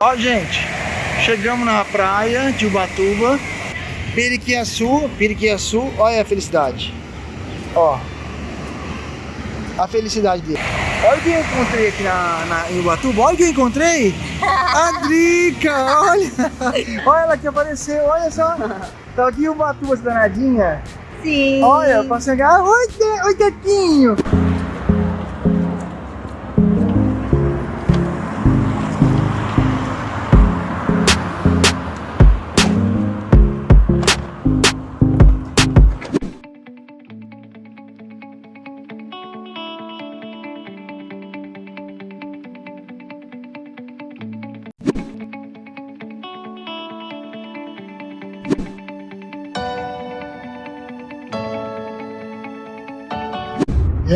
Ó, gente, chegamos na praia de Ubatuba, Periquiaçu, Periquiaçu, olha a felicidade. Ó, a felicidade dele. Olha o que eu encontrei aqui na, na, em Ubatuba, olha o que eu encontrei. A Drica, olha. Olha ela que apareceu, olha só. Tá aqui em Ubatuba, essa danadinha. Sim. Olha, pra chegar. Oi, Te-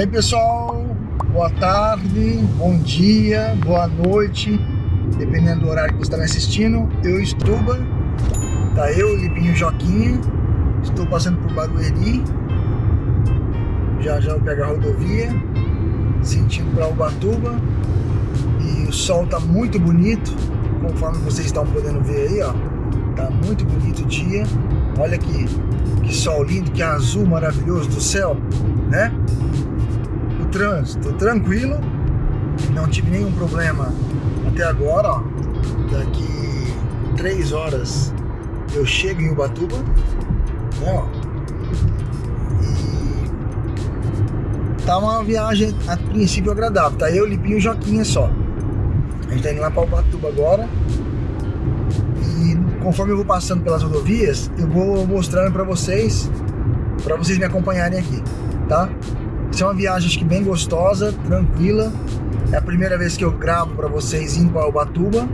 aí pessoal, boa tarde, bom dia, boa noite, dependendo do horário que você está me assistindo. Eu Estuba, tá eu, Lipinho Joquinha, estou passando por Barueri, já já eu pego a rodovia, sentindo para Ubatuba e o sol tá muito bonito, conforme vocês estão podendo ver aí, ó, tá muito bonito o dia. Olha que, que sol lindo, que azul maravilhoso do céu, né? Trânsito tranquilo, não tive nenhum problema até agora, ó. Daqui três horas eu chego em Ubatuba, né. E tá uma viagem a princípio agradável, tá eu, Lipinho e Joquinha só. A gente tá indo lá para Ubatuba agora. E conforme eu vou passando pelas rodovias, eu vou mostrando para vocês, para vocês me acompanharem aqui, tá? Isso é uma viagem acho que bem gostosa, tranquila. É a primeira vez que eu gravo para vocês indo para Ubatuba.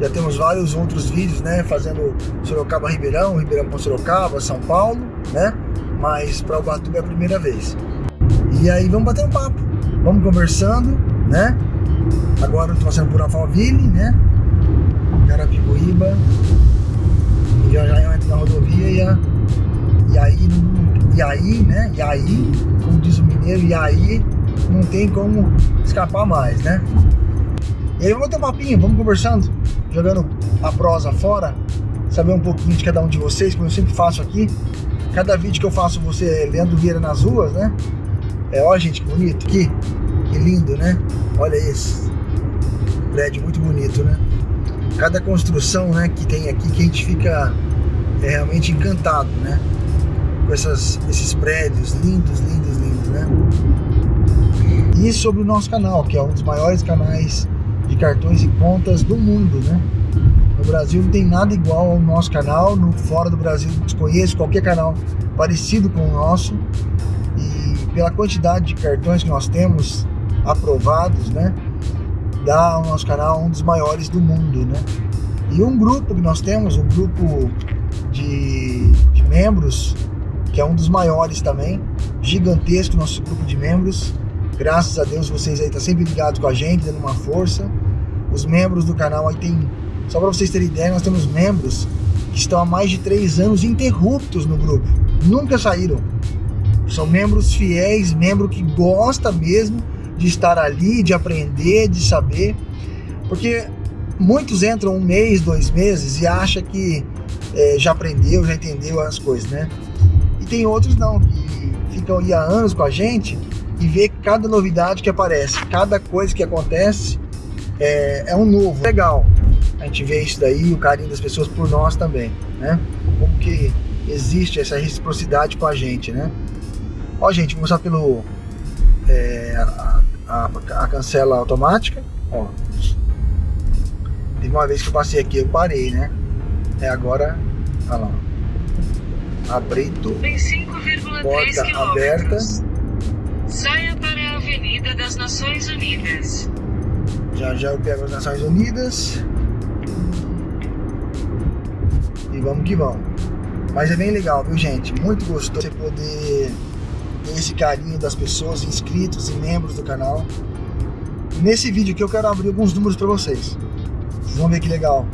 Já temos vários outros vídeos, né? Fazendo Sorocaba Ribeirão, Ribeirão com Sorocaba, São Paulo, né? Mas para Ubatuba é a primeira vez. E aí vamos bater um papo, vamos conversando, né? Agora eu tô passando por Alphaville, né? Carapicuíba. E já já eu entro na rodovia e, a, e aí e aí, né? E aí, como diz o mineiro, e aí não tem como escapar mais, né? E aí vamos ter um papinho, vamos conversando, jogando a prosa fora, saber um pouquinho de cada um de vocês, como eu sempre faço aqui. Cada vídeo que eu faço você Leandro Vieira nas ruas, né? É, ó gente, que bonito aqui, que lindo, né? Olha esse prédio muito bonito, né? Cada construção, né, que tem aqui que a gente fica é, realmente encantado, né? com essas, esses prédios lindos, lindos, lindos, né? E sobre o nosso canal, que é um dos maiores canais de cartões e contas do mundo, né? No Brasil não tem nada igual ao nosso canal, no fora do Brasil desconheço qualquer canal parecido com o nosso e pela quantidade de cartões que nós temos aprovados, né? Dá ao nosso canal um dos maiores do mundo, né? E um grupo que nós temos, um grupo de, de membros que é um dos maiores também, gigantesco nosso grupo de membros. Graças a Deus vocês aí estão tá sempre ligados com a gente, dando uma força. Os membros do canal aí tem, só para vocês terem ideia, nós temos membros que estão há mais de três anos interruptos no grupo, nunca saíram. São membros fiéis, membro que gosta mesmo de estar ali, de aprender, de saber, porque muitos entram um mês, dois meses e acham que é, já aprendeu, já entendeu as coisas, né? E tem outros não, que ficam aí há anos com a gente e vê cada novidade que aparece, cada coisa que acontece é, é um novo. Legal a gente vê isso daí, o carinho das pessoas por nós também, né? Como que existe essa reciprocidade com a gente, né? Ó, gente, vou mostrar pelo é, a, a, a, cancela automática, ó. Teve uma vez que eu passei aqui, eu parei, né? É agora, olha lá. Abrito, porta aberta. Saia para a Avenida das Nações Unidas. Já já eu pego as Nações Unidas. E vamos que vamos. Mas é bem legal, viu gente? Muito gostoso você poder ter esse carinho das pessoas, inscritos e membros do canal. Nesse vídeo aqui eu quero abrir alguns números para vocês. Vocês vão ver que legal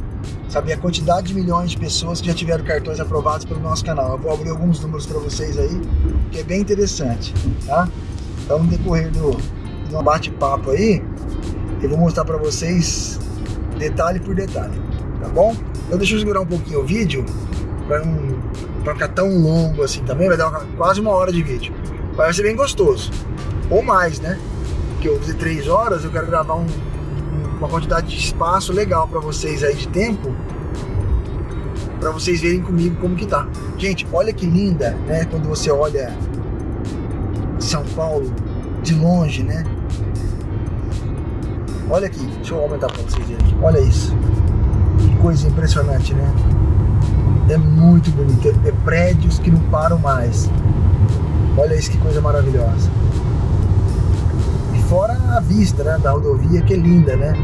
saber a quantidade de milhões de pessoas que já tiveram cartões aprovados pelo nosso canal. Eu vou abrir alguns números para vocês aí, que é bem interessante, tá? Então, no decorrer do, do bate-papo aí, eu vou mostrar para vocês detalhe por detalhe, tá bom? Então deixa eu segurar um pouquinho o vídeo para não pra ficar tão longo assim também, vai dar uma, quase uma hora de vídeo. Vai ser bem gostoso, ou mais, né? Porque eu fiz três horas, eu quero gravar um, uma quantidade de espaço legal para vocês aí de tempo, para vocês verem comigo como que tá. Gente, olha que linda, né? Quando você olha São Paulo de longe, né? Olha aqui, deixa eu aumentar para vocês verem. Olha isso. Que coisa impressionante, né? É muito bonito. É, é prédios que não param mais. Olha isso que coisa maravilhosa. E fora a vista né, da rodovia, que é linda, né?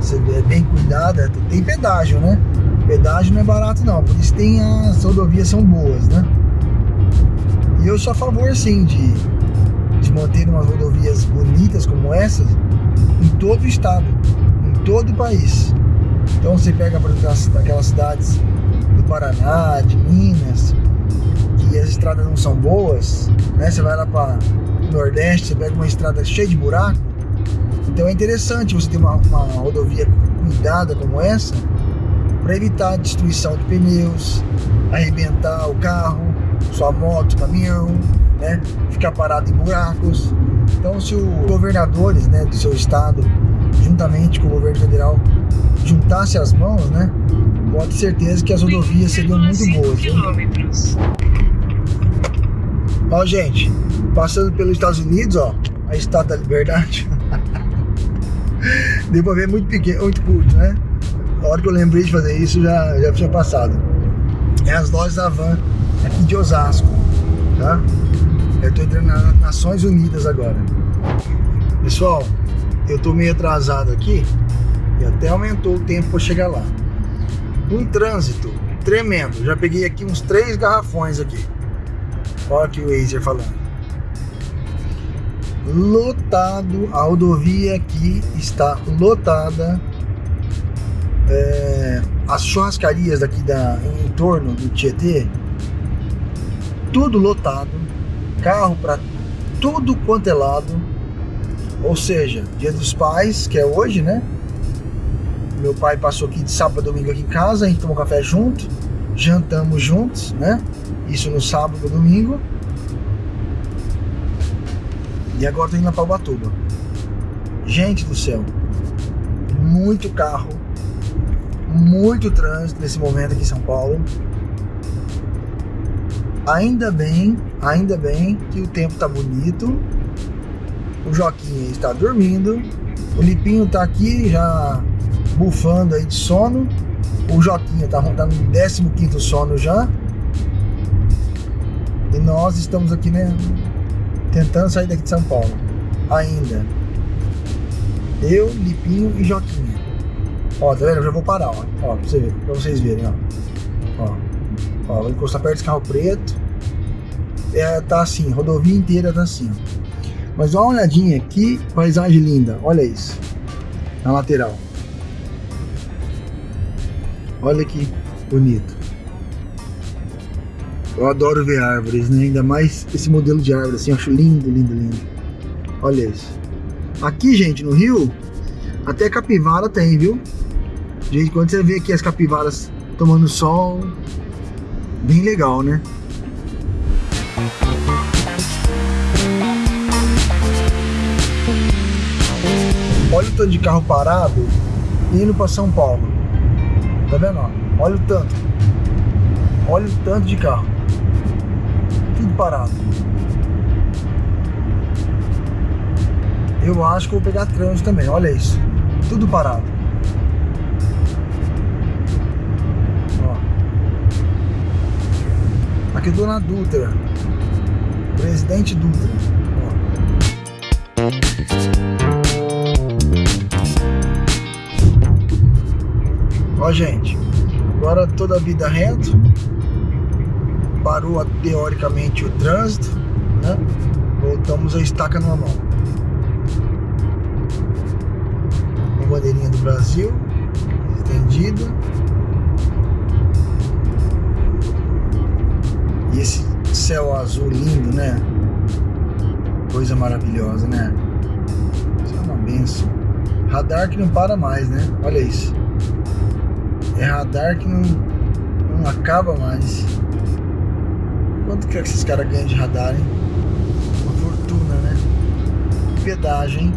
Você é bem cuidada. Tem pedágio, né? Pedágio não é barato não, por isso tem as rodovias são boas, né? E eu sou a favor, sim, de, de manter umas rodovias bonitas como essas em todo o estado, em todo o país. Então você pega, por exemplo, aquelas cidades do Paraná, de Minas, que as estradas não são boas, né? Você vai lá para Nordeste, você pega uma estrada cheia de buraco. Então é interessante você ter uma, uma rodovia cuidada como essa para evitar a destruição de pneus, arrebentar o carro, sua moto, caminhão, né? Ficar parado em buracos. Então, se os governadores né, do seu estado, juntamente com o governo federal, juntasse as mãos, né? Pode ter certeza que as rodovias seriam muito boas. Ó, gente, passando pelos Estados Unidos, ó, a Estátua da Liberdade. Deu pra ver muito pequeno, muito curto, né? A hora que eu lembrei de fazer isso, já, já tinha passado. É as lojas da Van, aqui de Osasco, tá? Eu tô entrando nas Nações Unidas agora. Pessoal, eu tô meio atrasado aqui e até aumentou o tempo para chegar lá. Um trânsito tremendo. Já peguei aqui uns três garrafões aqui. Olha aqui o Wazer falando. Lotado, a rodovia aqui está lotada. É, as churrascarias daqui da, em torno do Tietê, tudo lotado carro para tudo quanto é lado. Ou seja, dia dos pais, que é hoje, né? Meu pai passou aqui de sábado a domingo aqui em casa, a gente tomou café junto, jantamos juntos, né? Isso no sábado e domingo. E agora tô indo para Ubatuba. Gente do céu, muito carro, muito trânsito nesse momento aqui em São Paulo. Ainda bem, ainda bem que o tempo tá bonito. O Joquinha está dormindo. O Lipinho tá aqui já bufando aí de sono. O Joquinha tá, tá no 15 sono já. E nós estamos aqui, né? Tentando sair daqui de São Paulo. Ainda. Eu, Lipinho e Joquinha. Ó, tá vendo? Eu já vou parar, ó. Ó, pra, você ver, pra vocês verem, ó. Ó. Ó, vou encostar perto desse carro preto. É, tá assim, rodovia inteira tá assim. Mas dá uma olhadinha aqui, paisagem linda. Olha isso. Na lateral. Olha que bonito. Eu adoro ver árvores, né? Ainda mais esse modelo de árvore, assim, eu acho lindo, lindo, lindo. Olha isso. Aqui, gente, no Rio, até capivara tem, viu? Gente, quando você vê aqui as capivaras tomando sol, bem legal, né? Olha o tanto de carro parado indo para São Paulo. Tá vendo? Olha o tanto. Olha o tanto de carro. Tudo parado. Eu acho que vou pegar trânsito também. Olha isso. Tudo parado. Aqui eu tô na Dutra. Presidente Dutra. Ó. Ó, gente. Agora toda a vida reto. Parou teoricamente o trânsito, né? Voltamos a estaca normal. Uma bandeirinha do Brasil estendida. E esse céu azul lindo, né? Coisa maravilhosa, né? Isso é uma benção. Radar que não para mais, né? Olha isso. É radar que não, não acaba mais. Quanto que, é que esses caras ganham de radar, hein? Uma fortuna, né? Hein?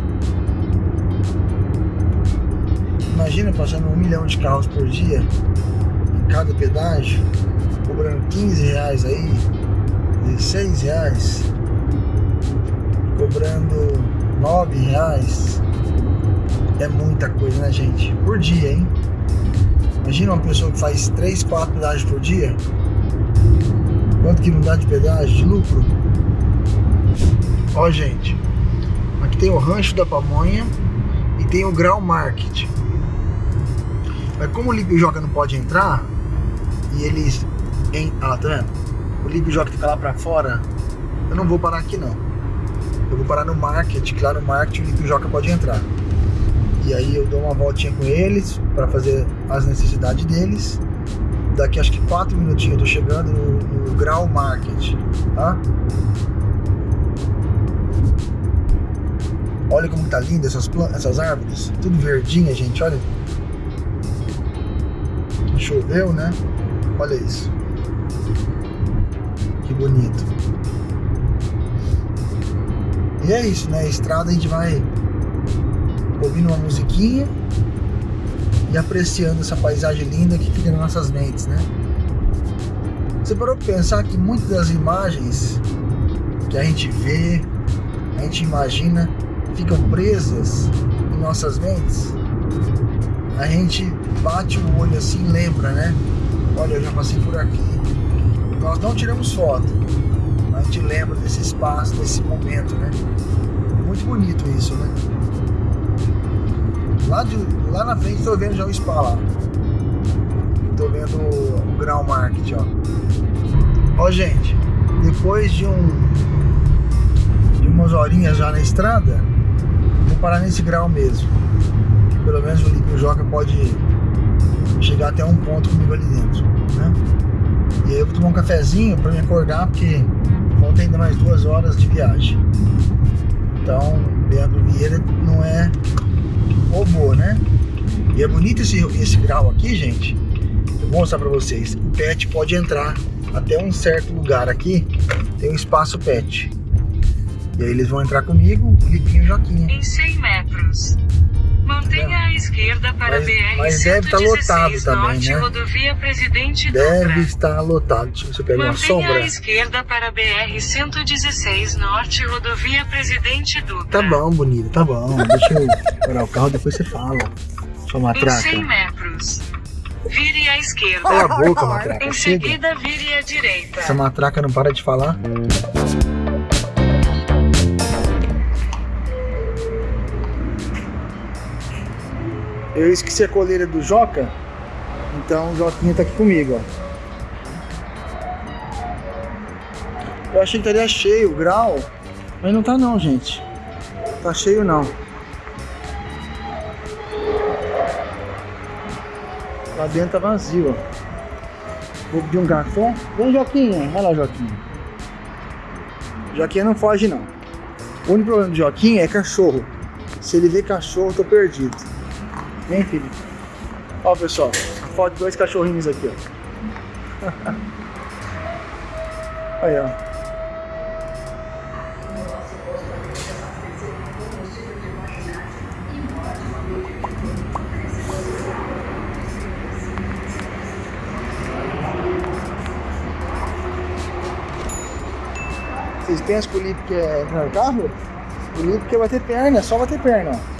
Imagina passando um milhão de carros por dia em cada pedágio, cobrando 15 reais aí, 16 reais, cobrando 9 reais. É muita coisa, né, gente? Por dia, hein? Imagina uma pessoa que faz 3, 4 pedágios por dia. Quanto que não dá de pedágio, de lucro? Ó, gente. Aqui tem o Rancho da Pamonha e tem o Grau Market. Mas como o Lipe Joca não pode entrar, e eles... Em, ah, tá vendo? O Lipe Joca fica lá pra fora, eu não vou parar aqui não. Eu vou parar no Market, lá no Market o Lipe Joca pode entrar. E aí eu dou uma voltinha com eles para fazer as necessidades deles. Daqui acho que 4 minutinhos eu tô chegando no, no Grau Market, tá? Olha como tá linda essas, essas árvores, tudo verdinha, gente, olha. Choveu, né? Olha isso. Que bonito. E é isso, né? Estrada a gente vai ouvindo uma musiquinha e apreciando essa paisagem linda que fica nas nossas mentes, né? Você parou para pensar que muitas das imagens que a gente vê, a gente imagina, ficam presas em nossas mentes? A gente bate o olho assim e lembra, né? Olha, eu já passei por aqui. Nós não tiramos foto, a gente lembra desse espaço, desse momento, né? Muito bonito isso, né? Lá, de, lá na frente estou vendo já o spa lá. Estou vendo o, Grau Market, ó. Ó, gente, depois de um de umas horinhas já na estrada, vou parar nesse grau mesmo. Que pelo menos o Lipe Joca pode chegar até um ponto comigo ali dentro, né? E aí eu vou tomar um cafezinho para me acordar, porque falta ainda mais duas horas de viagem. Então, Leandro Vieira não é robô, né? E é bonito esse, esse grau aqui, gente. Eu vou mostrar pra vocês. O pet pode entrar até um certo lugar aqui. Tem um espaço pet. E aí eles vão entrar comigo, o e o Joquinha. Em 100 metros. Mantenha a esquerda para mas, BR mas deve estar tá lotado também, né? rodovia Presidente Deve Dutra. estar lotado. Deixa eu eu pego uma Mantenha sombra. a esquerda para BR 116 norte, rodovia Presidente Dutra. Tá bom, bonito, tá bom. Deixa eu parar o carro, depois você fala. Sua Em matraca. 100 metros. Vire à esquerda. Cala a boca, matraca. Em Chega. seguida, vire à direita. Essa matraca não para de falar. Eu esqueci a coleira do Joca, então o Joquinha tá aqui comigo, ó. Eu achei que estaria cheio o grau, mas não tá não, gente. Tá cheio não. Lá dentro tá vazio, ó. Vou pedir um café. Vem, Joquinha. Vai lá, Joquinha. Joquinha não foge, não. O único problema do Joquinha é cachorro. Se ele vê cachorro, eu tô perdido. Vem, filho. Ó, pessoal. Foto de dois cachorrinhos aqui, ó. Aí, ó. Vocês pensam que o Lipe no carro? O Lipe quer bater perna, é só bater perna.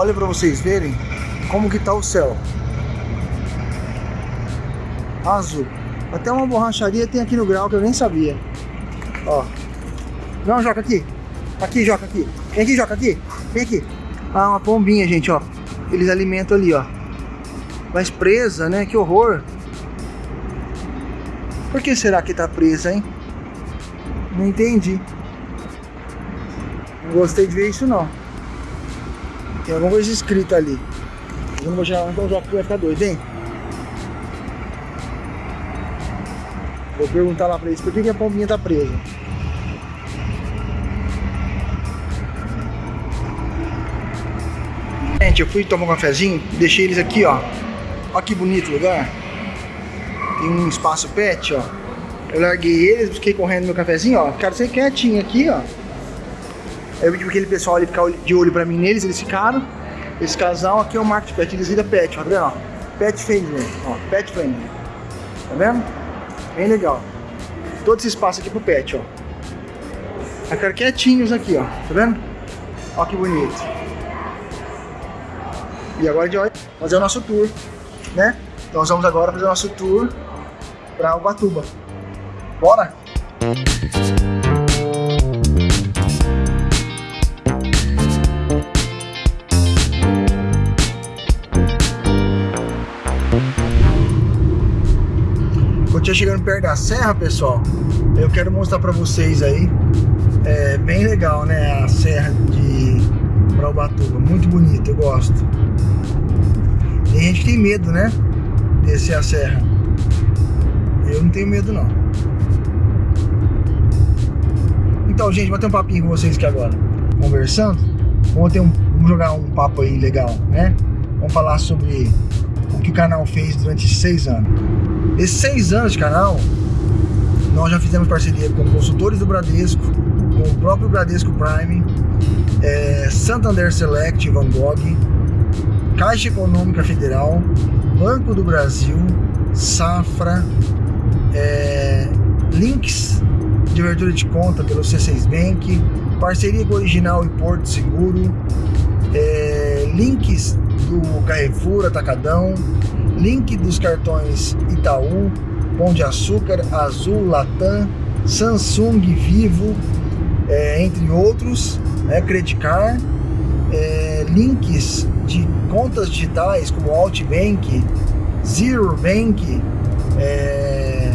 Olha para vocês verem como que tá o céu. Azul. Até uma borracharia tem aqui no grau que eu nem sabia. Ó. Não, Joca, aqui. Aqui, Joca, aqui. Vem aqui, Joca, aqui. Vem aqui. Ah, uma pombinha, gente, ó. Eles alimentam ali, ó. Mas presa, né? Que horror. Por que será que tá presa, hein? Não entendi. Não gostei de ver isso, não. Tem alguma coisa escrita ali. Eu não vou chegar lá, então o Joaquim vai ficar doido, hein? Vou perguntar lá pra eles por que, que a pombinha tá presa. Gente, eu fui tomar um cafezinho, deixei eles aqui, ó. Olha que bonito lugar. Tem um espaço pet, ó. Eu larguei eles, fiquei correndo meu cafezinho, ó. Ficaram sem quietinho aqui, ó. Eu pedi pra aquele pessoal ali ficar de olho pra mim neles, eles ficaram. Esse casal aqui é o Market Pet, eles viram pet, ó, tá vendo? Pet friendly, ó, pet friendly. Tá vendo? Bem legal. Todo esse espaço aqui pro pet, ó. Ficaram quietinhos aqui, ó, tá vendo? Ó que bonito. E agora a gente vai fazer o nosso tour, né? Então nós vamos agora fazer o nosso tour para Ubatuba. Bora? Quando eu chegando perto da serra, pessoal, eu quero mostrar para vocês aí. É bem legal, né? A serra de para Ubatuba, muito bonito, eu gosto. Tem gente que tem medo, né? Descer a serra. Eu não tenho medo, não. Então, gente, vou ter um papinho com vocês aqui agora. Conversando. Vamos, ter um, vamos jogar um papo aí legal, né? Vamos falar sobre que o canal fez durante seis anos. Esses seis anos de canal, nós já fizemos parceria com consultores do Bradesco, com o próprio Bradesco Prime, é, Santander Select Van Gogh, Caixa Econômica Federal, Banco do Brasil, Safra, é, links de abertura de conta pelo C6 Bank, parceria com Original e Porto Seguro, é, links do Carrefour Atacadão, link dos cartões Itaú, Pão de Açúcar, Azul, Latam, Samsung, Vivo, é, entre outros, né, Credicar, é, links de contas digitais como Altbank, Zero Bank, é,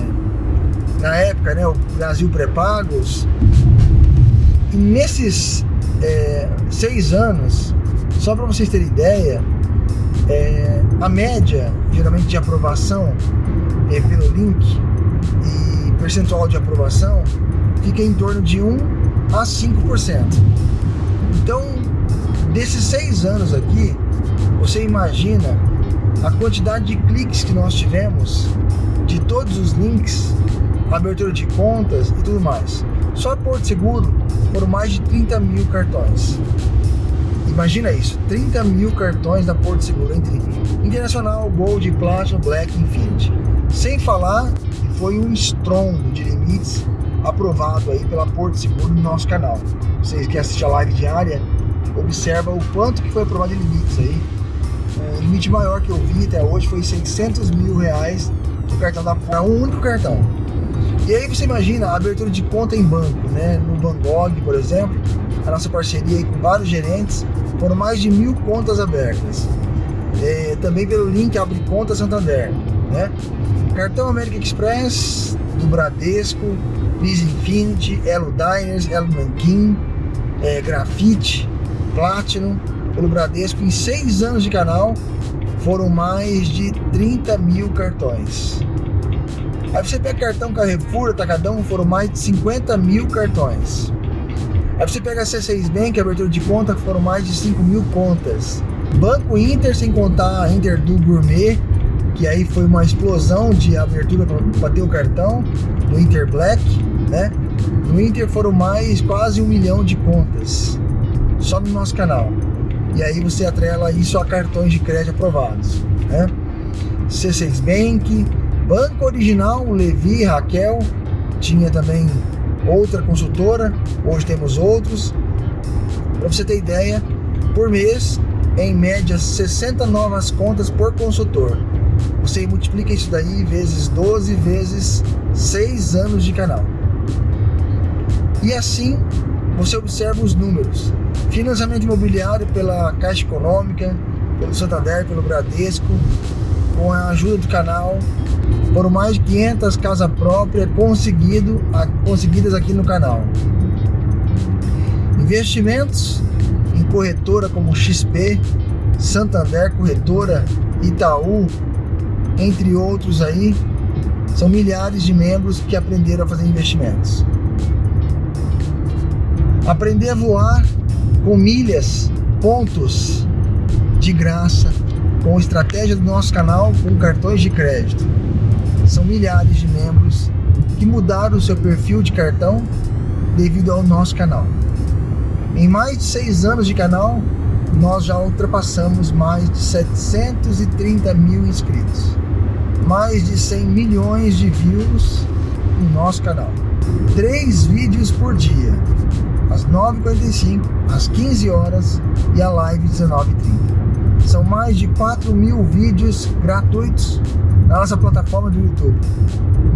na época, né, o Brasil Pré-Pagos. E nesses é, seis anos, só para vocês terem ideia, é, a média, geralmente, de aprovação é, pelo link e percentual de aprovação fica em torno de 1 a 5%. Então, desses seis anos aqui, você imagina a quantidade de cliques que nós tivemos de todos os links, abertura de contas e tudo mais. Só Porto Seguro foram mais de 30 mil cartões. Imagina isso, 30 mil cartões da Porto Seguro entre Internacional, Gold, Platinum, Black Infinity. Sem falar que foi um estrondo de limites aprovado aí pela Porto Seguro no nosso canal. Vocês que assistem a live diária, observa o quanto que foi aprovado de limites aí. O limite maior que eu vi até hoje foi 600 mil reais do cartão da Porto, um único cartão. E aí você imagina a abertura de conta em banco, né? No Bangog, por exemplo, a nossa parceria com vários gerentes, foram mais de mil contas abertas. É, também pelo link Abre Conta Santander, né? Cartão América Express, do Bradesco, Visa Infinity, Elo Diners, Elo Nankin, é, Grafite, Platinum, pelo Bradesco. Em seis anos de canal, foram mais de 30 mil cartões. Aí você pega cartão Carrefour, Atacadão, foram mais de 50 mil cartões. Aí você pega a C6 Bank, abertura de conta, foram mais de 5 mil contas. Banco Inter, sem contar a Inter do Gourmet, que aí foi uma explosão de abertura para ter o cartão, no Inter Black, né? No Inter foram mais quase um milhão de contas, só no nosso canal. E aí você atrela isso a cartões de crédito aprovados, né? C6 Bank, Banco Original, Levi, Raquel, tinha também outra consultora, hoje temos outros. Para você ter ideia, por mês, em média, 60 novas contas por consultor. Você multiplica isso daí vezes 12 vezes 6 anos de canal. E assim você observa os números. Financiamento imobiliário pela Caixa Econômica, pelo Santander, pelo Bradesco, com a ajuda do canal, foram mais de 500 casas próprias conseguido, conseguidas aqui no canal. Investimentos em corretora como XP, Santander, Corretora, Itaú, entre outros aí, são milhares de membros que aprenderam a fazer investimentos. Aprender a voar com milhas, pontos de graça, com estratégia do nosso canal, com cartões de crédito. São milhares de membros que mudaram o seu perfil de cartão devido ao nosso canal. Em mais de seis anos de canal, nós já ultrapassamos mais de 730 mil inscritos. Mais de 100 milhões de views no nosso canal. Três vídeos por dia, às 9h45, às 15 horas e a live 19h30. São mais de 4 mil vídeos gratuitos na nossa plataforma do YouTube.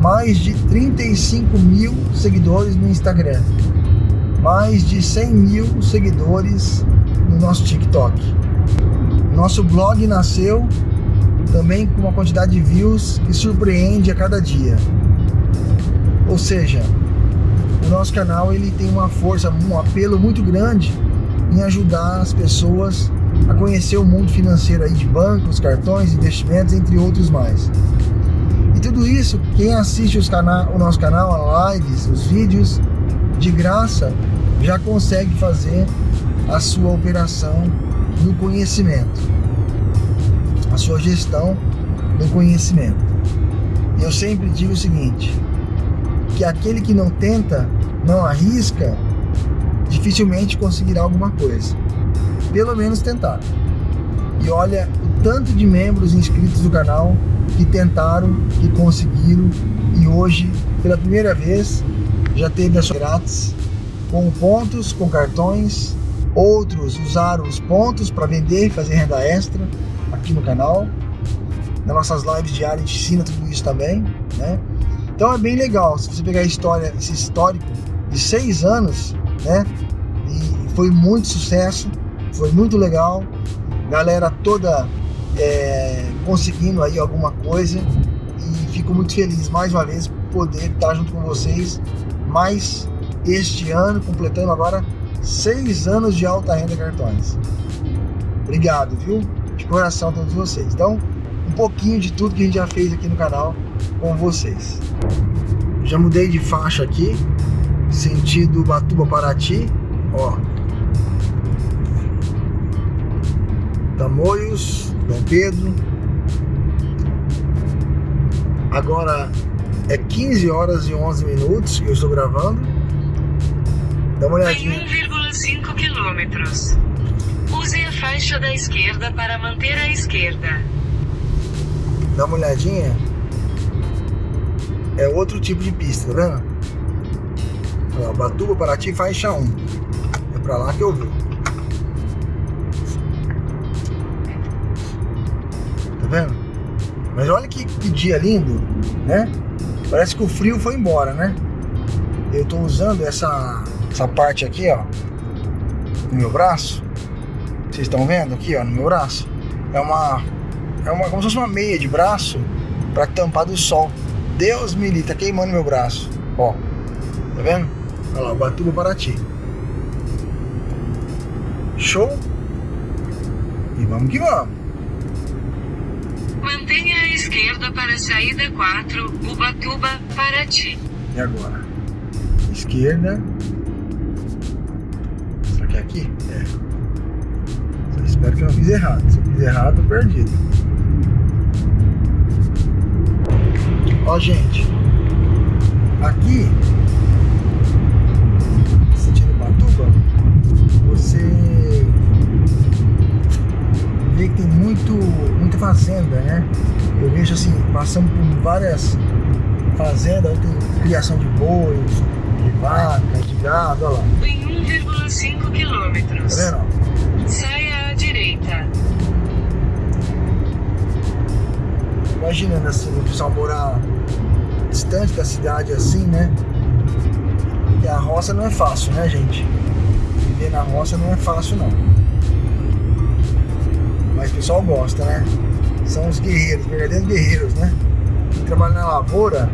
Mais de 35 mil seguidores no Instagram. Mais de 100 mil seguidores no nosso TikTok. Nosso blog nasceu também com uma quantidade de views que surpreende a cada dia. Ou seja, o nosso canal ele tem uma força, um apelo muito grande em ajudar as pessoas a conhecer o mundo financeiro aí de bancos, cartões, investimentos, entre outros mais. E tudo isso, quem assiste os o nosso canal, as lives, os vídeos, de graça, já consegue fazer a sua operação no conhecimento, a sua gestão no conhecimento. Eu sempre digo o seguinte, que aquele que não tenta, não arrisca, dificilmente conseguirá alguma coisa pelo menos tentar. E olha o tanto de membros inscritos do canal que tentaram, que conseguiram e hoje, pela primeira vez, já teve a sua grátis com pontos, com cartões. Outros usaram os pontos para vender e fazer renda extra aqui no canal. Nas nossas lives diárias a gente ensina tudo isso também, né? Então é bem legal, se você pegar a história, esse histórico de seis anos, né? E foi muito sucesso foi muito legal, galera toda é, conseguindo aí alguma coisa e fico muito feliz mais uma vez poder estar junto com vocês mais este ano, completando agora seis anos de alta renda cartões. Obrigado, viu? De coração a todos vocês. Então, um pouquinho de tudo que a gente já fez aqui no canal com vocês. Já mudei de faixa aqui, sentido Batuba Paraty, ó, Tamoios, Dom Pedro. Agora é 15 horas e 11 minutos que eu estou gravando. Dá uma olhadinha. Em 1,5 quilômetros. Use a faixa da esquerda para manter a esquerda. Dá uma olhadinha. É outro tipo de pista, tá vendo? Batuba, Paraty, faixa 1. É pra lá que eu vou. Vendo? Mas olha que, que dia lindo, né? Parece que o frio foi embora, né? Eu tô usando essa, essa parte aqui, ó, no meu braço. Vocês estão vendo aqui, ó, no meu braço? É uma, é uma, como se fosse uma meia de braço para tampar do sol. Deus me livre, tá queimando meu braço, ó. Tá vendo? Olha lá, Batuba Paraty. Show? E vamos que vamos. Esquerda para saída 4, Ubatuba, Paraty. E agora? Esquerda. Será que é aqui? É. Só espero que eu não fiz errado. Se eu fiz errado, tô perdido. Ó, gente. Aqui, sentindo Ubatuba, você vê que tem muito, muita fazenda, né? Eu vejo assim, passando por várias fazendas, tem criação de bois, de vaca, de gado, olha lá. Em 1,5 quilômetros. Tá vendo? Saia à direita. Imaginando assim, o pessoal morar distante da cidade assim, né? E a roça não é fácil, né, gente? Viver na roça não é fácil, não. Mas o pessoal gosta, né? São os guerreiros, verdadeiros guerreiros, né? Quem trabalha na lavoura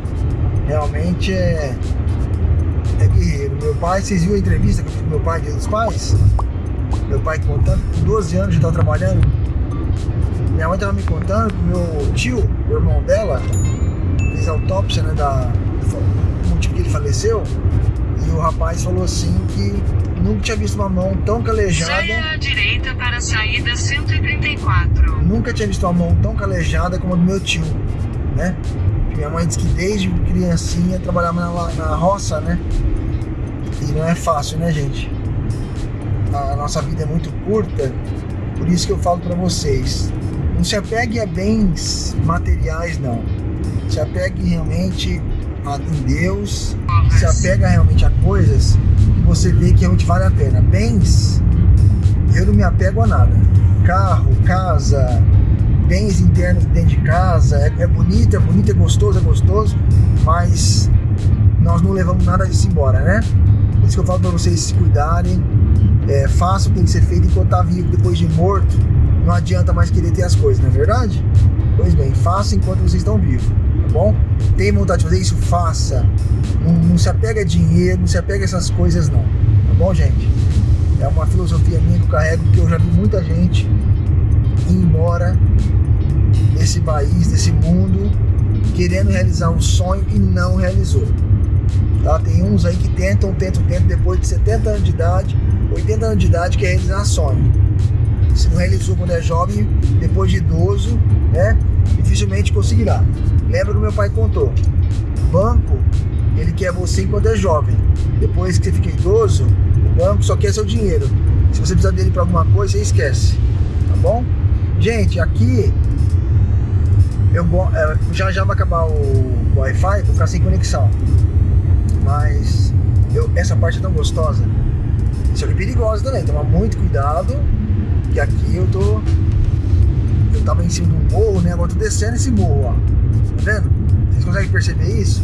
realmente é, é guerreiro. Meu pai, vocês viram a entrevista que eu fiz com meu pai, Dia dos Pais? Meu pai contando, com 12 anos já está trabalhando minha mãe tava me contando que meu tio, o irmão dela, fez autópsia, né, da, do motivo que ele faleceu, e o rapaz falou assim que nunca tinha visto uma mão tão calejada. Saia à direita para a saída 134. Nunca tinha visto uma mão tão calejada como a do meu tio, né? Minha mãe disse que desde criancinha trabalhava na, na roça, né? E não é fácil, né, gente? A nossa vida é muito curta, por isso que eu falo para vocês. Não se apegue a bens materiais, não. Se apegue realmente a, em Deus, se apega realmente a coisas você vê que realmente vale a pena. Bens, eu não me apego a nada. Carro, casa, bens internos dentro de casa, é, é bonito, é bonito, é gostoso, é gostoso, mas nós não levamos nada disso embora, né? Por isso que eu falo para vocês se cuidarem, é, faça o que tem que ser feito enquanto está vivo, depois de morto, não adianta mais querer ter as coisas, não é verdade? Pois bem, faça enquanto vocês estão vivos, tá bom? Tem vontade de fazer isso? Faça. Não, não se apega a dinheiro, não se apega a essas coisas não, tá bom, gente? É uma filosofia minha que eu carrego, que eu já vi muita gente ir embora desse país, desse mundo, querendo realizar um sonho e não realizou. Tá? Tem uns aí que tentam, tentam, tentam, depois de 70 anos de idade, 80 anos de idade, quer realizar sonho. Se não realizou quando é jovem, depois de idoso, né, dificilmente conseguirá. Lembra que meu pai contou? banco, ele quer você enquanto é jovem. Depois que você fica idoso, o banco só quer seu dinheiro. Se você precisar dele para alguma coisa, você esquece. Tá bom? Gente, aqui eu é, já já vai acabar o Wi-Fi, vou ficar sem conexão. Mas eu, essa parte é tão gostosa. Só que é perigosa também, toma muito cuidado. E aqui eu tô. Eu tava em cima um morro, né? Agora tô descendo esse morro, ó. Tá vendo? Vocês conseguem perceber isso?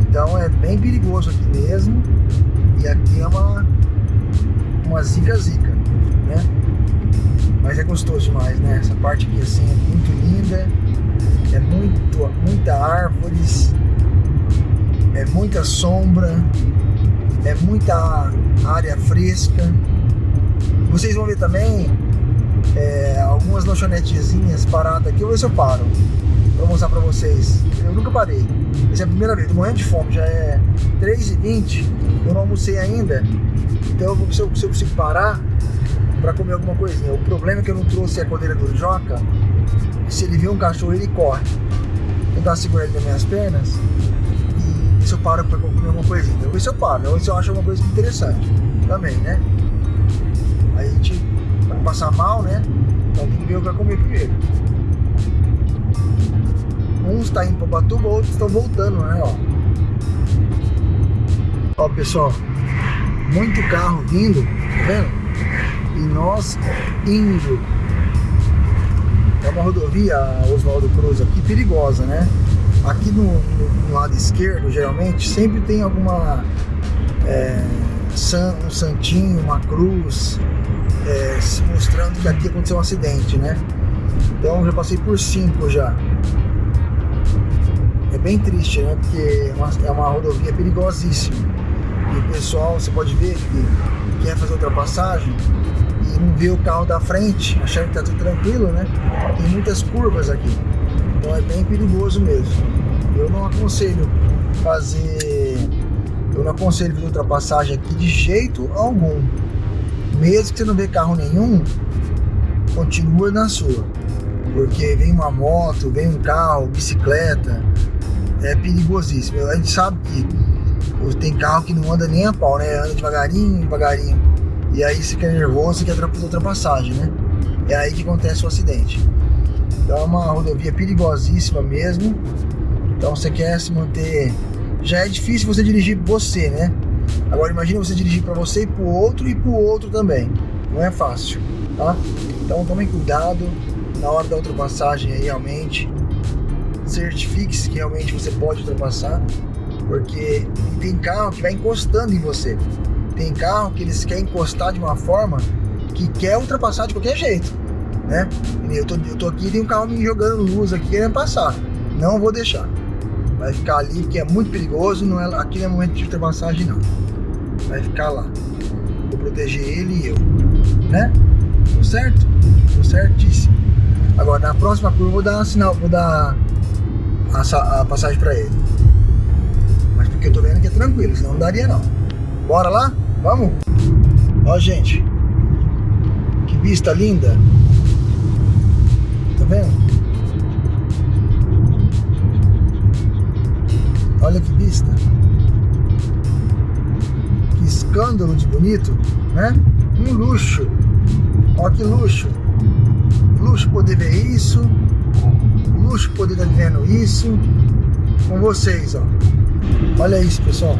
Então é bem perigoso aqui mesmo. E aqui é uma. Uma zica-zica, né? Mas é gostoso demais, né? Essa parte aqui assim é muito linda. É muito, muita árvores. É muita sombra. É muita área fresca. Vocês vão ver também é, algumas lanchonetezinhas paradas aqui. Vou ver se eu paro. Vou mostrar pra vocês. Eu nunca parei. Essa é a primeira vez. Tô morrendo de fome. Já é 3h20. Eu não almocei ainda. Então eu vou se eu, consigo parar para comer alguma coisinha. O problema é que eu não trouxe a coleira do Joca. Se ele vê um cachorro, ele corre. Tentar segurar ele nas minhas pernas. E se eu paro para comer alguma coisinha. Eu ver se eu paro. Ou se eu acho alguma coisa interessante. Também, né? Aí a gente vai passar mal, né? Então tem que ver o que vai comer primeiro. Uns está indo para Batuba, outros estão voltando, né? Ó. Ó, pessoal, muito carro vindo, tá vendo? E nós indo. É uma rodovia, Oswaldo Cruz, aqui perigosa, né? Aqui no, no, no lado esquerdo, geralmente, sempre tem alguma. É, san, um santinho, uma cruz, é, mostrando que aqui aconteceu um acidente, né? Então já passei por cinco já. Bem triste, né? Porque é uma, é uma rodovia perigosíssima. E o pessoal, você pode ver que quer fazer ultrapassagem e não vê o carro da frente, achando que tá tudo tranquilo, né? Tem muitas curvas aqui. Então é bem perigoso mesmo. Eu não aconselho fazer. Eu não aconselho fazer ultrapassagem aqui de jeito algum. Mesmo que você não vê carro nenhum, continua na sua. Porque vem uma moto, vem um carro, bicicleta, é perigosíssimo. A gente sabe que tem carro que não anda nem a pau, né? Anda devagarinho, devagarinho. E aí você fica nervoso e quer ultrapassagem, né? É aí que acontece o acidente. Então é uma rodovia perigosíssima mesmo. Então você quer se manter. Já é difícil você dirigir você, né? Agora imagine você dirigir para você e para outro e para outro também. Não é fácil, tá? Então tomem cuidado na hora da ultrapassagem aí realmente certifique-se que realmente você pode ultrapassar, porque tem carro que vai encostando em você. Tem carro que eles querem encostar de uma forma que quer ultrapassar de qualquer jeito, né? Eu tô, eu tô aqui tem um carro me jogando luz aqui querendo passar. Não vou deixar. Vai ficar ali porque é muito perigoso, não é, aqui não é momento de ultrapassagem não. Vai ficar lá. Vou proteger ele e eu, né? Tô certo? Tô certíssimo. Agora, na próxima curva, eu vou dar um sinal, vou dar a, a passagem pra ele. Mas porque eu tô vendo que é tranquilo, senão não daria não. Bora lá? Vamos? Ó, gente. Que vista linda. Tá vendo? Olha que vista. Que escândalo de bonito, né? Um luxo. Ó que luxo. Luxo poder ver isso. Luxo poder estar vendo isso. Com vocês, ó. Olha isso, pessoal.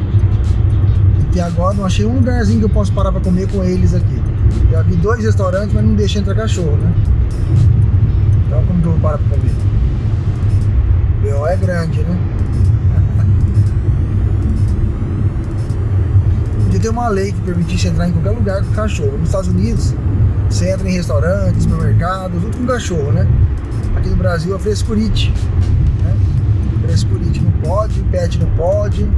E agora não achei um lugarzinho que eu posso parar para comer com eles aqui. Já vi dois restaurantes, mas não deixa entrar cachorro, né? Então como que eu vou parar para comer? O B.O. é grande, né? Podia ter uma lei que permitisse entrar em qualquer lugar com cachorro. Nos Estados Unidos, você entra em restaurantes, supermercados, tudo com cachorro, né? Aqui no Brasil é frescurite. Né? Frescurite não pode, pet não pode.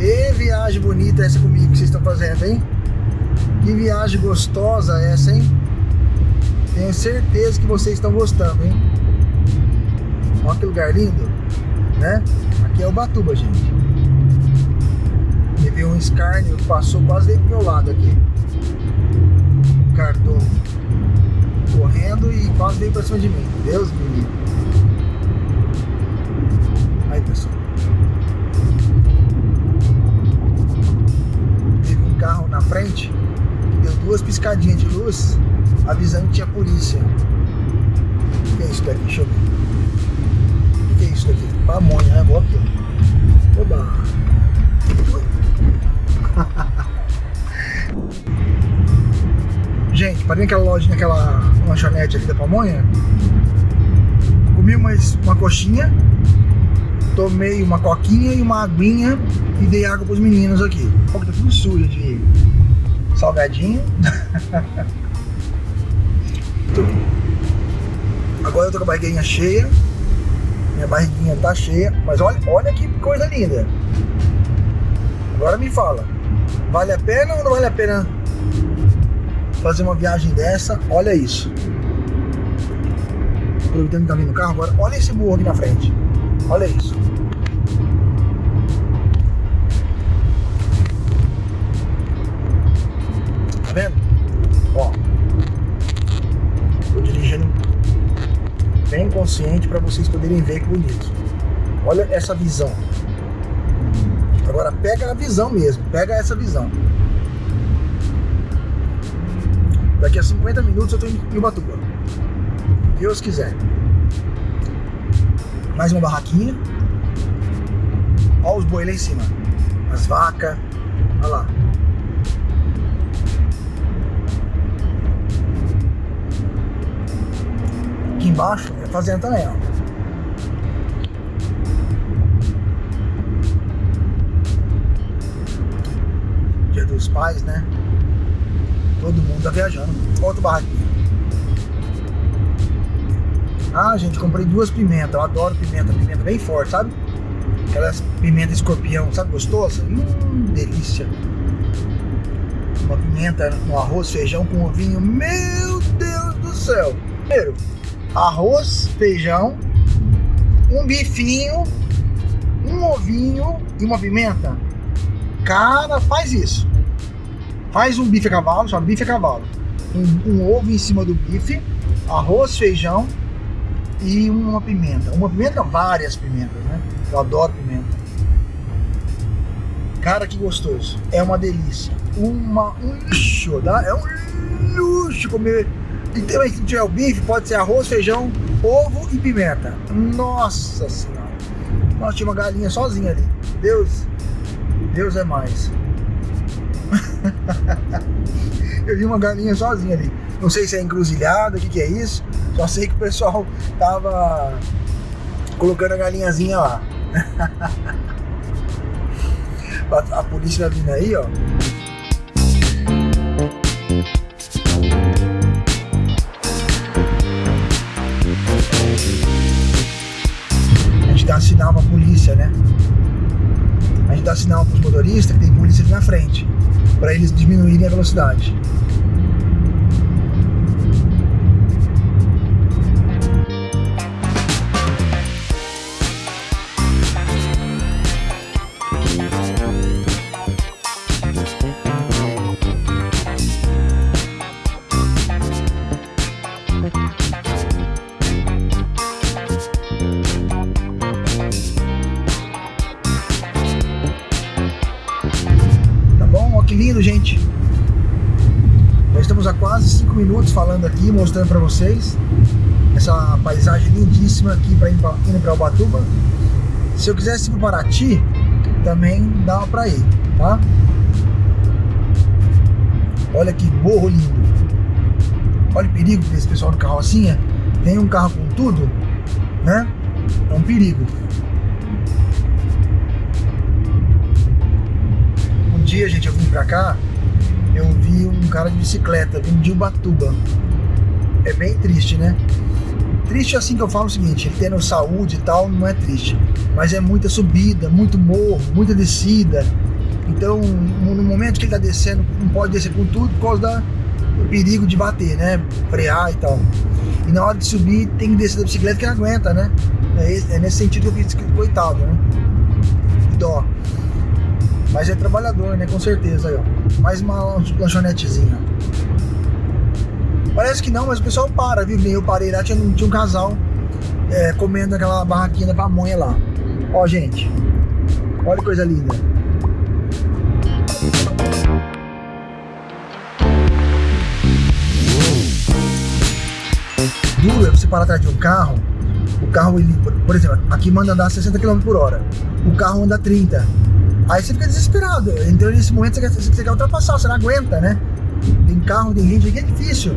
E viagem bonita essa comigo que vocês estão fazendo, hein? Que viagem gostosa essa, hein? Tenho certeza que vocês estão gostando, hein? Olha que lugar lindo, né? Aqui é o Batuba, gente. Teve um escárnio passou quase do meu lado aqui. Cartão correndo e quase veio pra cima de mim. Deus me livre. Aí, pessoal. Teve um carro na frente que deu duas piscadinhas de luz avisando que tinha polícia. O que é isso daqui? Deixa eu ver. O que é isso daqui? Pamonha, né? Vou aqui. Oba! Gente, parei naquela loja, naquela lanchonete ali da pamonha. Comi uma, uma coxinha, tomei uma coquinha e uma aguinha e dei água pros meninos aqui. Que tá tudo sujo de salgadinho. Agora eu tô com a barriguinha cheia. Minha barriguinha tá cheia. Mas olha, olha que coisa linda. Agora me fala. Vale a pena ou não vale a pena fazer uma viagem dessa? Olha isso. Aproveitando que tá vindo o carro agora, olha esse burro aqui na frente. Olha isso. Tá vendo? Ó. Tô dirigindo bem consciente para vocês poderem ver que bonito. Olha essa visão. Agora pega a visão mesmo, pega essa visão. Daqui a 50 minutos eu tô em Ubatuba. Deus quiser. Mais uma barraquinha. Olha os boi lá em cima. As vacas. Olha lá. Aqui embaixo é fazenda também, ó. dos pais, né? Todo mundo tá viajando. Outro barraquinho. Ah, gente, comprei duas pimentas. Eu adoro pimenta, pimenta bem forte, sabe? Aquelas pimenta escorpião, sabe? Gostosa? Hum, delícia. Uma pimenta no arroz, feijão com ovinho. Meu Deus do céu! Primeiro, arroz, feijão, um bifinho, um ovinho e uma pimenta. Cara, faz isso. Faz um bife a cavalo, chama bife a cavalo. Um, um ovo em cima do bife, arroz, feijão e uma pimenta. Uma pimenta, várias pimentas, né? Eu adoro pimenta. Cara, que gostoso. É uma delícia. Uma, um luxo, tá? É um luxo comer. E também, se tiver o bife, pode ser arroz, feijão, ovo e pimenta. Nossa Senhora. Nós tinha uma galinha sozinha ali. Deus, Deus é mais. eu vi uma galinha sozinha ali. Não sei se é encruzilhada, o que, que é isso. Só sei que o pessoal tava colocando a galinhazinha lá. a polícia vai vindo aí, ó. A gente dá sinal pra polícia, né? A gente dá sinal pros motoristas que tem polícia ali na frente. Para eles diminuírem a velocidade. Mostrando para vocês essa paisagem lindíssima aqui para indo para Ubatuba. Se eu quisesse ir para Paraty, também dá para ir, tá? Olha que morro lindo. Olha o perigo desse pessoal do carrocinha. Tem um carro com tudo, né? É um perigo. dia, gente, eu vim pra cá, eu vi um cara de bicicleta, vindo de Ubatuba. É bem triste, né? Triste assim que eu falo o seguinte, tendo saúde e tal, não é triste. Mas é muita subida, muito morro, muita descida. Então, no momento que ele tá descendo, não pode descer com tudo por causa do perigo de bater, né? Frear e tal. E na hora de subir, tem que descer da bicicleta que não aguenta, né? É, é nesse sentido que eu fiz, coitado, né? Dó. Mas é trabalhador, né? Com certeza aí, ó. Mais uma lanchonetezinha. Parece que não, mas o pessoal para, viu? Eu parei lá, tinha, tinha um casal é, comendo aquela barraquinha da pamonha lá. Ó, gente. Olha que coisa linda. Duro é você parar atrás de um carro. O carro, ele, por exemplo, aqui manda andar 60 km por hora. O carro anda 30 Aí você fica desesperado. Então nesse momento você quer, você quer ultrapassar, você não aguenta, né? Tem carro, tem gente que é difícil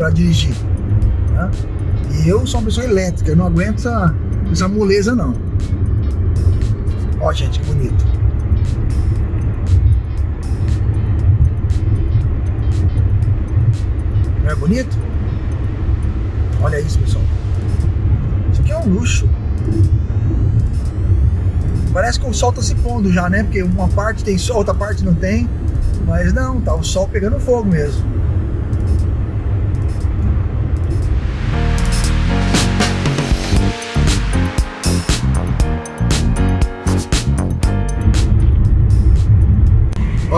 para dirigir. Né? E eu sou uma pessoa elétrica, eu não aguento essa, essa moleza não. Ó gente, que bonito. Não é bonito? Olha isso, pessoal. Isso aqui é um luxo. Parece que o sol tá se pondo já, né? Porque uma parte tem sol, outra parte não tem. Mas não, tá o sol pegando fogo mesmo.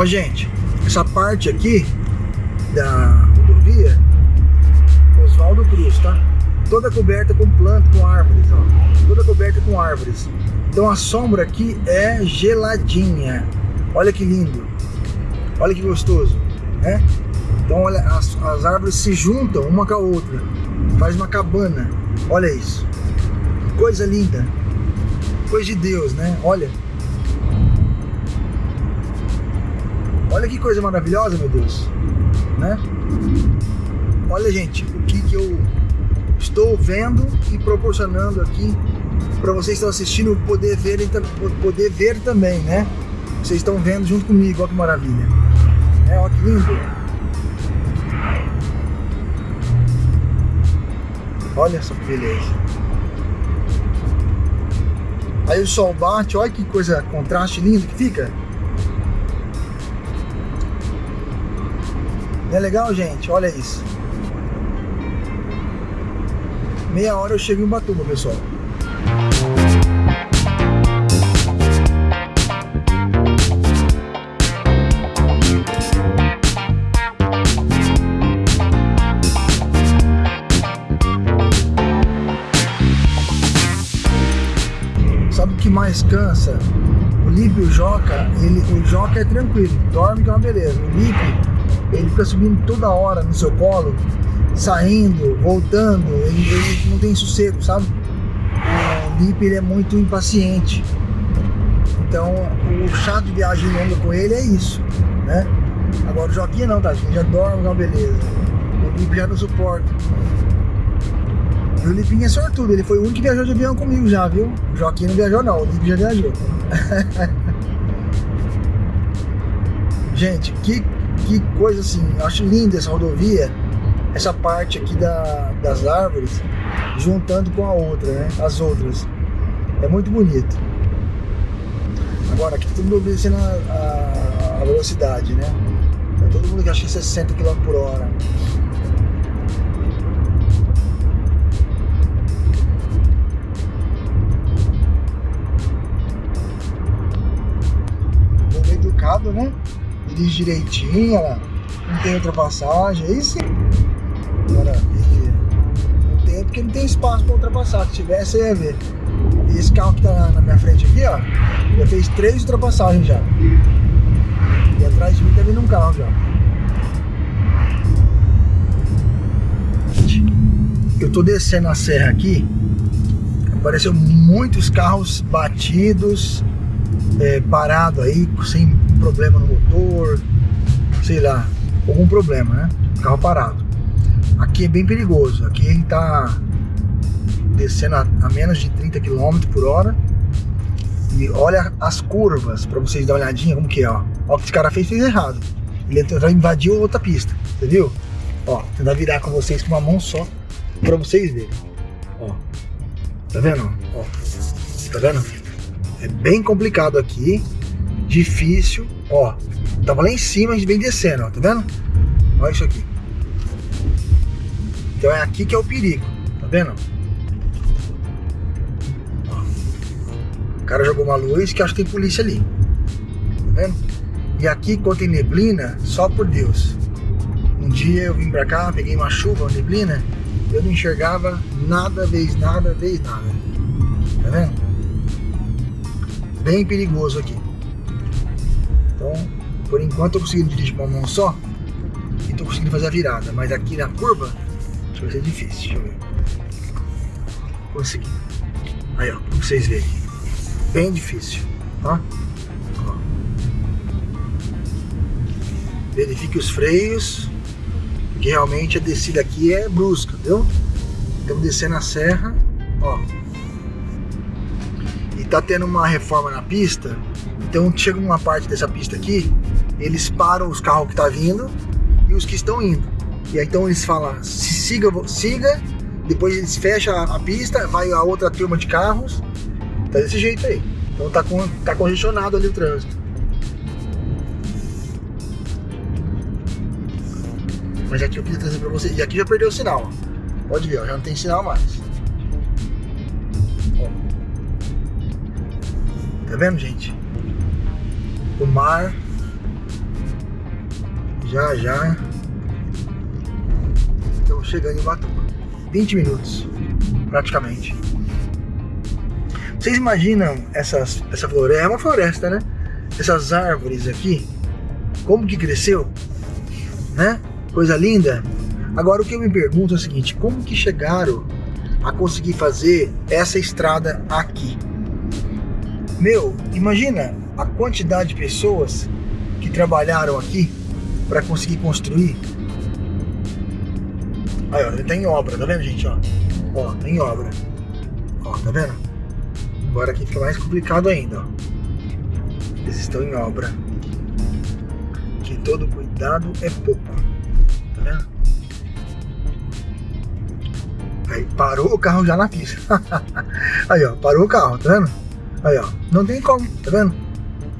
Ó, gente, essa parte aqui da rodovia, Oswaldo Cruz, tá? Toda coberta com planta, com árvores, ó. Toda coberta com árvores. Então a sombra aqui é geladinha. Olha que lindo. Olha que gostoso, né? Então olha, as, as árvores se juntam uma com a outra. Faz uma cabana. Olha isso. Coisa linda. Coisa de Deus, né? Olha. Olha que coisa maravilhosa, meu Deus. Né? Olha, gente, o que, que eu estou vendo e proporcionando aqui para vocês que estão assistindo poder ver, poder ver também, né? Vocês estão vendo junto comigo, olha que maravilha. É, olha que lindo. Olha só que beleza. Aí o sol bate, olha que coisa, contraste lindo que fica. Não é legal, gente? Olha isso. Meia hora eu chego em Batuba, pessoal. mais cansa, o Lipe o Joca, ele, o Joca é tranquilo, dorme que é uma beleza. O Lipe, ele fica subindo toda hora no seu colo, saindo, voltando, ele, ele não tem sossego, sabe? O Lipe ele é muito impaciente. Então, o chato de viagem longa com ele é isso, né? Agora o Joquinha não, tá? Ele já dorme, é uma beleza. O Lipe já não suporta. E o Lipinho é sortudo, ele foi o único que viajou de avião comigo já, viu? O Joaquim não viajou não, o Lipe já viajou. Gente, que, que coisa assim, eu acho linda essa rodovia, essa parte aqui da, das árvores, juntando com a outra, né? As outras. É muito bonito. Agora, aqui tudo obedecendo a, a, a velocidade, né? Então, todo mundo que acha que 60 km por hora. Direitinho. Não tem ultrapassagem, aí sim. Maravilha. Não tem porque não tem espaço para ultrapassar. Se tivesse, ia ver. E esse carro que tá na minha frente aqui, ó, já fez três ultrapassagens já. E atrás de mim tá vindo um carro já. Eu tô descendo a serra aqui, apareceu muitos carros batidos, é, parado aí, sem problema no motor, sei lá, algum problema, né? Carro parado. Aqui é bem perigoso, aqui a tá descendo a, a menos de 30 km por hora. E olha as curvas, para vocês dar uma olhadinha como que é, ó. O que esse cara fez, fez errado. Ele invadiu outra pista, você viu? Ó, tentar virar com vocês com uma mão só, para vocês verem. Ó, tá vendo? Ó, tá vendo? É bem complicado aqui, difícil, ó. Tava lá em cima, a gente vem descendo, ó, tá vendo? Olha isso aqui. Então é aqui que é o perigo, tá vendo? cara jogou uma luz que acho que tem polícia ali. Tá vendo? E aqui, quando tem neblina, só por Deus. Um dia eu vim pra cá, peguei uma chuva, uma neblina, eu não enxergava nada, vez nada, vez nada. Tá vendo? Bem perigoso aqui. Então, por enquanto eu consegui dirigir com uma mão só e tô conseguindo fazer a virada. Mas aqui na curva, vai ser difícil. Deixa eu ver. Consegui. Aí, ó, pra vocês verem bem difícil, tá? Ó. Verifique os freios, porque realmente a descida aqui é brusca, viu? Estamos descendo a serra, ó. E tá tendo uma reforma na pista, então chega uma parte dessa pista aqui, eles param os carros que tá vindo e os que estão indo. E aí então eles falam, siga, siga, depois eles fecham a pista, vai a outra turma de carros Tá desse jeito aí. Então tá, com, tá congestionado ali o trânsito. Mas aqui eu queria trazer pra vocês. E aqui já perdeu o sinal. Pode ver, já não tem sinal mais. Tá vendo, gente? O mar. Já, já. Estamos chegando em Batuba. 20 minutos, praticamente. Vocês imaginam essas, essa floresta? É uma floresta, né? Essas árvores aqui, como que cresceu, né? Coisa linda. Agora o que eu me pergunto é o seguinte, como que chegaram a conseguir fazer essa estrada aqui? Meu, imagina a quantidade de pessoas que trabalharam aqui para conseguir construir. Aí, ó, ele tá em obra, tá vendo, gente? Ó, ó, tá em obra. Ó, tá vendo? Agora aqui fica mais complicado ainda, ó. Eles estão em obra. Que todo cuidado é pouco. Tá vendo? Aí parou o carro já na pista. Aí, ó, parou o carro, tá vendo? Aí, ó, não tem como, tá vendo?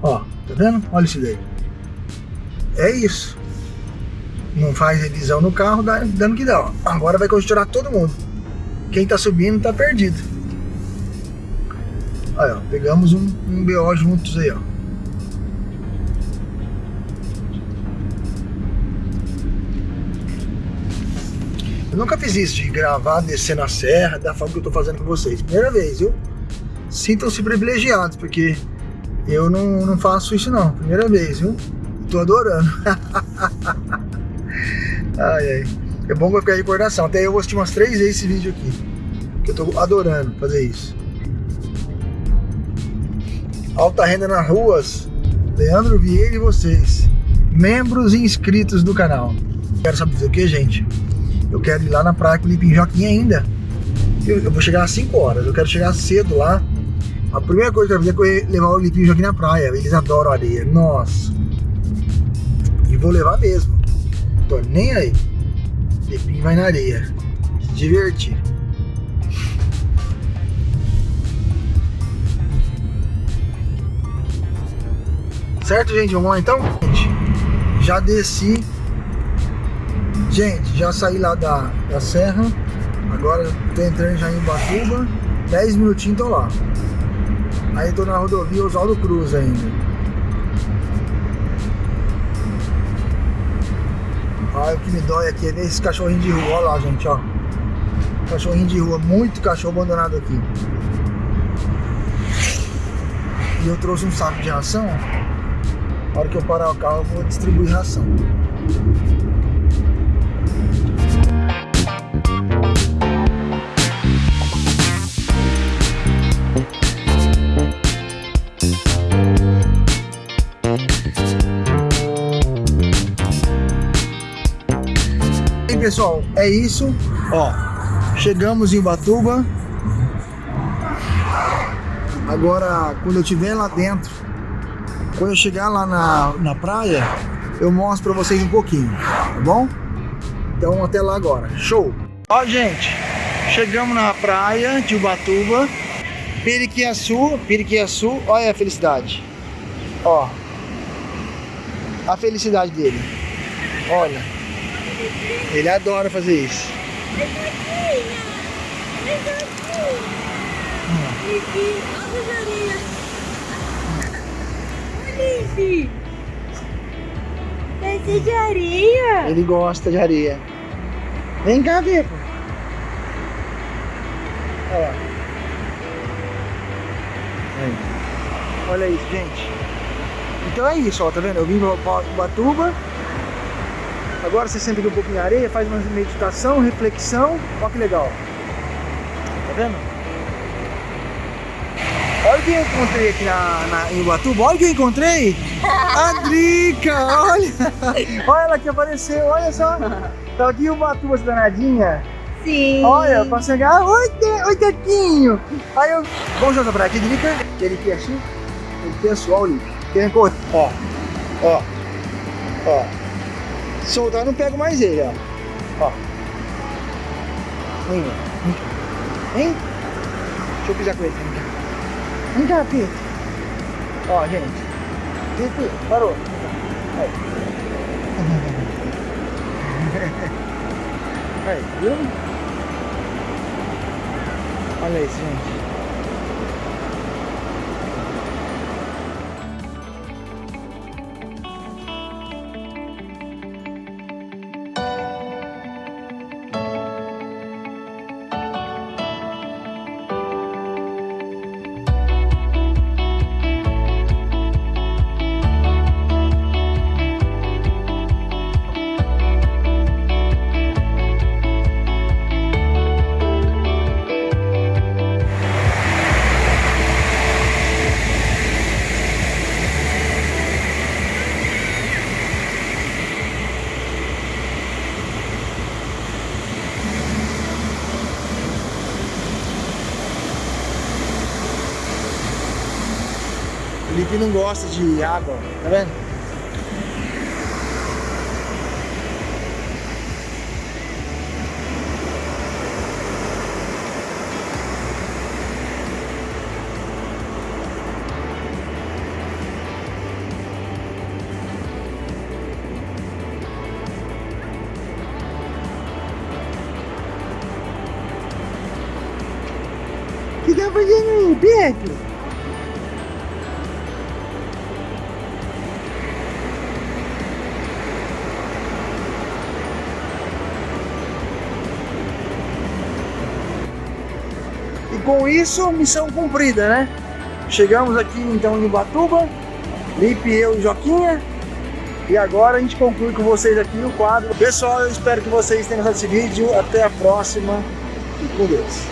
Ó, tá vendo? Olha isso daí. É isso. Não faz revisão no carro, dá, dando que dá, ó. Agora vai congestionar todo mundo. Quem tá subindo tá perdido. Aí, ó, pegamos um, um BO juntos aí, ó. Eu nunca fiz isso de gravar, descer na serra, da forma que eu tô fazendo com vocês. Primeira vez, viu? Sintam-se privilegiados, porque eu não, não faço isso não. Primeira vez, viu? Tô adorando. ai, ai. É bom que vai ficar recordação. Até eu vou assistir umas três vezes esse vídeo aqui. Que eu tô adorando fazer isso. Alta Renda nas Ruas, Leandro Vieira e vocês, membros e inscritos do canal. Quero saber o que, gente? Eu quero ir lá na praia com o Lipim Joaquim ainda. Eu, eu, vou chegar às 5 horas, eu quero chegar cedo lá. A primeira coisa que eu fazer é levar o Lipim Joaquim na praia. Eles adoram areia, nossa. E vou levar mesmo. Tô nem aí. Lipim vai na areia. Se divertir. Certo, gente? Vamos lá então? Gente, já desci. Gente, já saí lá da, da serra. Agora tô entrando já em Batuba. 10 minutinhos tô lá. Aí tô na rodovia Oswaldo Cruz ainda. Olha o que me dói aqui é ver esses cachorrinhos de rua. Olha lá, gente, ó. Cachorrinho de rua, muito cachorro abandonado aqui. E eu trouxe um saco de ração. Na hora que eu parar o carro, eu vou distribuir ração. Pessoal, é isso. Ó, chegamos em Ubatuba. Agora, quando eu estiver lá dentro, quando eu chegar lá na, na praia, eu mostro pra vocês um pouquinho, tá bom? Então até lá agora. Show! Ó, gente, chegamos na praia de Ubatuba, Periquiaçu, Periquiaçu, olha a felicidade. Ó, a felicidade dele. Olha, ele adora fazer isso. Ser de areia? Ele gosta de areia. Vem cá, Vico. Olha lá. Olha isso, gente. Então é isso, ó, tá vendo? Eu vim pra Ubatuba. Agora você senta aqui um pouquinho na areia, faz uma meditação, reflexão. Olha que legal. Tá vendo? Olha o que eu encontrei aqui na, na, em Ubatuba. Olha o que eu encontrei. A Drica, olha. Olha ela que apareceu, olha só. Tá aqui em Ubatuba, essa danadinha. Sim. Olha, pra chegar. Oi, oi, Tequinho. Aí eu. Vamos jogar pra aqui, Drica. Ele aqui assim. O pessoal ali. Querem correr. Ó. Ó. Ó. Soltar, não pego mais ele, ó. Ó. Vem, vem. Deixa eu pisar com ele. Vem cá, Pito. Ó, gente. Pito, parou. Aí. Aí, viu? Olha isso, gente. Não gosta de água, tá vendo? Isso, missão cumprida, né? Chegamos aqui então em Ubatuba, Lipe, eu e Joquinha. E agora a gente conclui com vocês aqui o quadro. Pessoal, eu espero que vocês tenham gostado desse vídeo. Até a próxima e com Deus.